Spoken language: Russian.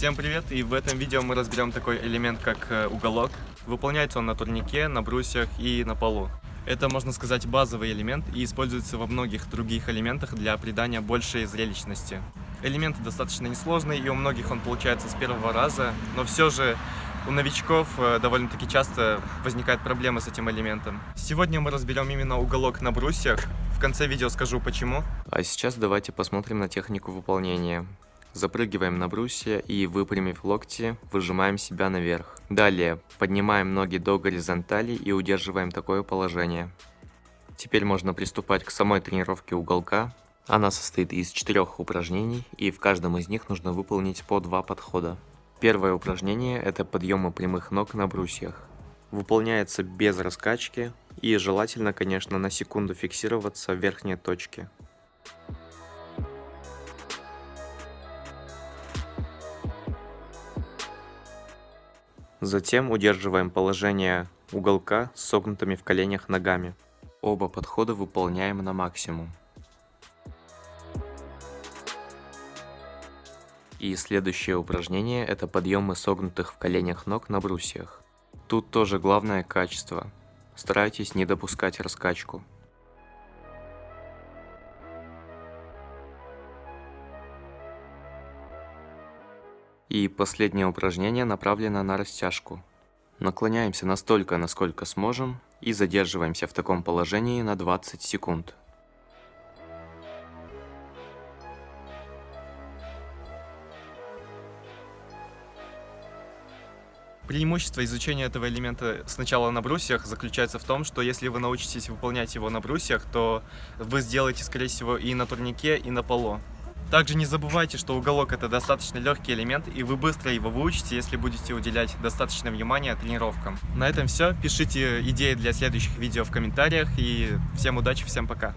Всем привет! И в этом видео мы разберем такой элемент, как э, уголок. Выполняется он на турнике, на брусьях и на полу. Это, можно сказать, базовый элемент и используется во многих других элементах для придания большей зрелищности. Элемент достаточно несложный, и у многих он получается с первого раза, но все же у новичков э, довольно-таки часто возникают проблемы с этим элементом. Сегодня мы разберем именно уголок на брусьях. В конце видео скажу почему. А сейчас давайте посмотрим на технику выполнения. Запрыгиваем на брусья и, выпрямив локти, выжимаем себя наверх. Далее поднимаем ноги до горизонтали и удерживаем такое положение. Теперь можно приступать к самой тренировке уголка. Она состоит из четырех упражнений, и в каждом из них нужно выполнить по два подхода. Первое упражнение – это подъемы прямых ног на брусьях. Выполняется без раскачки и желательно, конечно, на секунду фиксироваться в верхней точке. Затем удерживаем положение уголка с согнутыми в коленях ногами. Оба подхода выполняем на максимум. И следующее упражнение это подъемы согнутых в коленях ног на брусьях. Тут тоже главное качество. Старайтесь не допускать раскачку. И последнее упражнение направлено на растяжку. Наклоняемся настолько, насколько сможем, и задерживаемся в таком положении на 20 секунд. Преимущество изучения этого элемента сначала на брусьях заключается в том, что если вы научитесь выполнять его на брусьях, то вы сделаете, скорее всего, и на турнике, и на полу. Также не забывайте, что уголок это достаточно легкий элемент, и вы быстро его выучите, если будете уделять достаточно внимания тренировкам. На этом все. Пишите идеи для следующих видео в комментариях, и всем удачи, всем пока.